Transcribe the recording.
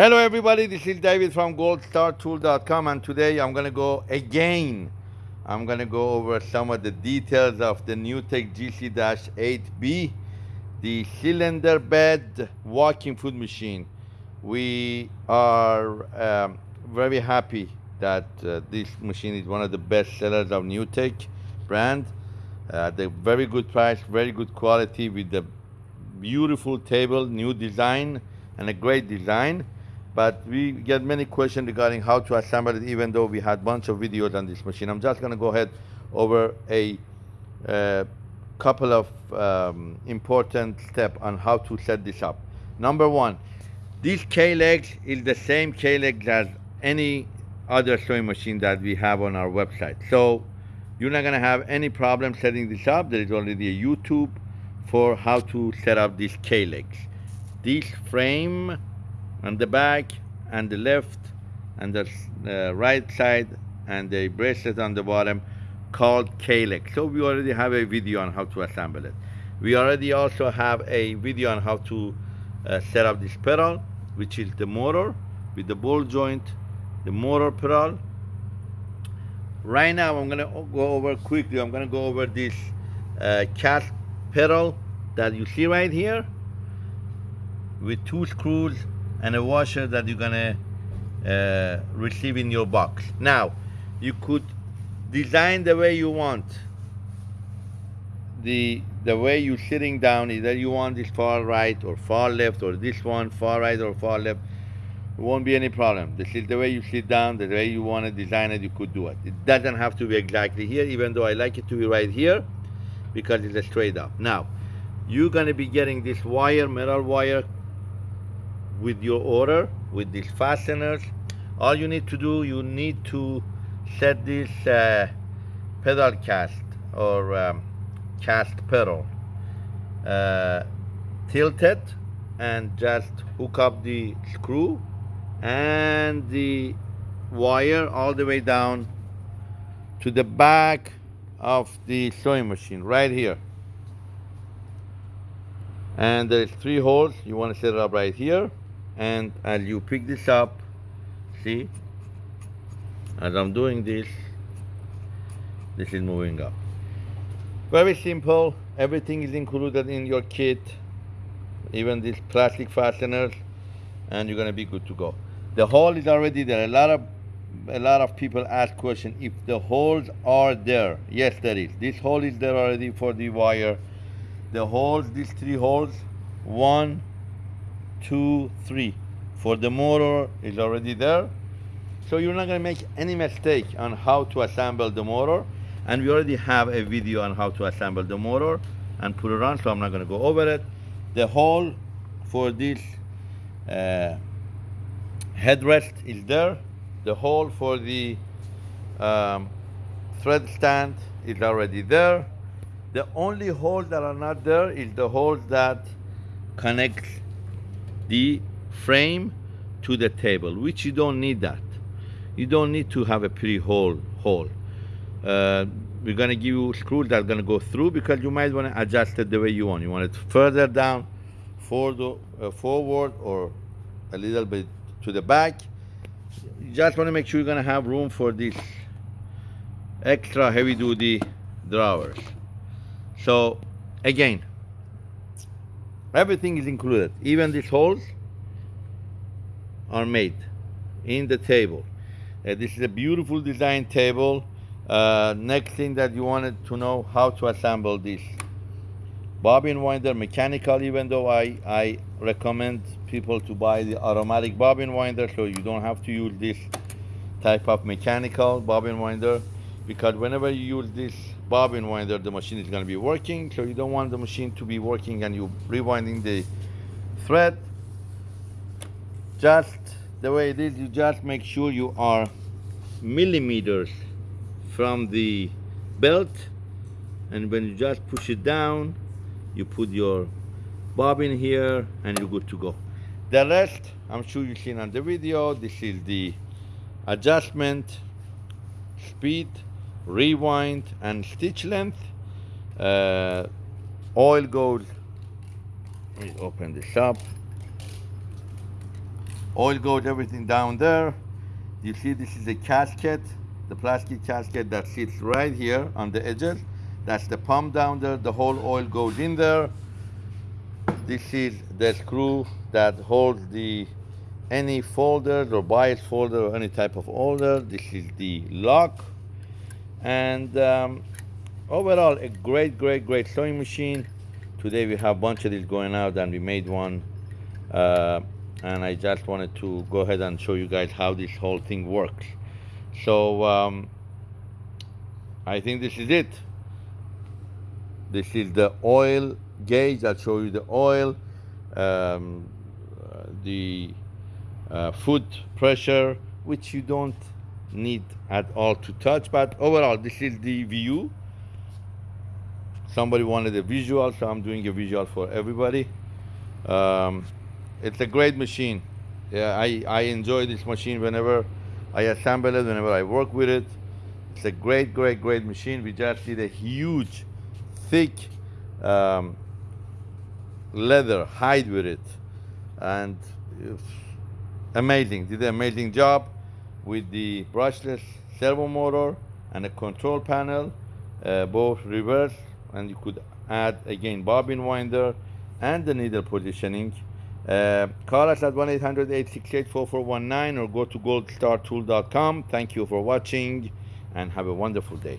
Hello everybody, this is David from goldstartool.com and today I'm gonna go again. I'm gonna go over some of the details of the NewTek GC-8B, the cylinder bed walking food machine. We are um, very happy that uh, this machine is one of the best sellers of NewTek brand. Uh, the very good price, very good quality with the beautiful table, new design, and a great design. But we get many questions regarding how to assemble it, even though we had a bunch of videos on this machine. I'm just going to go ahead over a uh, couple of um, important steps on how to set this up. Number one, this K-legs is the same K-legs as any other sewing machine that we have on our website. So you're not going to have any problem setting this up. There is already a YouTube for how to set up these K-legs. This frame on the back and the left and the uh, right side and the bracelet on the bottom called K-leg. So we already have a video on how to assemble it. We already also have a video on how to uh, set up this pedal, which is the motor with the ball joint, the motor pedal. Right now, I'm gonna go over quickly. I'm gonna go over this uh, cast pedal that you see right here with two screws and a washer that you're gonna uh, receive in your box. Now, you could design the way you want. The, the way you're sitting down, either you want this far right or far left, or this one far right or far left, it won't be any problem. This is the way you sit down, the way you want to design it, you could do it. It doesn't have to be exactly here, even though I like it to be right here, because it's a straight up. Now, you're gonna be getting this wire, metal wire, with your order, with these fasteners. All you need to do, you need to set this uh, pedal cast or um, cast pedal uh, tilted and just hook up the screw and the wire all the way down to the back of the sewing machine right here. And there's three holes. You want to set it up right here and as you pick this up. See? As I'm doing this this is moving up. Very simple. Everything is included in your kit. Even these plastic fasteners. And you're gonna be good to go. The hole is already there. A lot of a lot of people ask question if the holes are there. Yes there is. This hole is there already for the wire. The holes these three holes one two three. For the motor is already there. So you're not going to make any mistake on how to assemble the motor. And we already have a video on how to assemble the motor and put it on so I'm not going to go over it. The hole for this uh, headrest is there. The hole for the um, thread stand is already there. The only holes that are not there is the holes that connect the frame to the table, which you don't need that. You don't need to have a pretty hole. hole. Uh, we're gonna give you screws that are gonna go through because you might wanna adjust it the way you want. You want it further down, forward, uh, forward or a little bit to the back. You just wanna make sure you're gonna have room for these extra heavy duty drawers. So again, everything is included. Even these holes are made in the table. Uh, this is a beautiful design table. Uh, next thing that you wanted to know how to assemble this bobbin winder mechanical even though I, I recommend people to buy the automatic bobbin winder so you don't have to use this type of mechanical bobbin winder because whenever you use this bobbin winder the machine is going to be working. So you don't want the machine to be working and you rewinding the thread. Just the way it is, you just make sure you are millimeters from the belt. And when you just push it down you put your bobbin here and you're good to go. The rest i'm sure you've seen on the video this is the adjustment speed rewind and stitch length uh, oil goes let me open this up Oil goes everything down there. You see this is a casket, the plastic casket that sits right here on the edges. That's the pump down there. The whole oil goes in there. This is the screw that holds the any folder or bias folder or any type of holder. This is the lock. And um, overall, a great, great, great sewing machine. Today we have a bunch of these going out and we made one. Uh, and I just wanted to go ahead and show you guys how this whole thing works. So um, I think this is it. This is the oil gauge. I'll show you the oil, um, the uh, foot pressure, which you don't need at all to touch. But overall, this is the view. Somebody wanted a visual, so I'm doing a visual for everybody. Um, it's a great machine. Yeah, I, I enjoy this machine whenever I assemble it, whenever I work with it. It's a great, great, great machine. We just did a huge, thick um, leather hide with it. And amazing, did an amazing job with the brushless servo motor and a control panel, uh, both reverse, and you could add again bobbin winder and the needle positioning. Uh, call us at 1-800-868-4419 or go to goldstartool.com. Thank you for watching and have a wonderful day.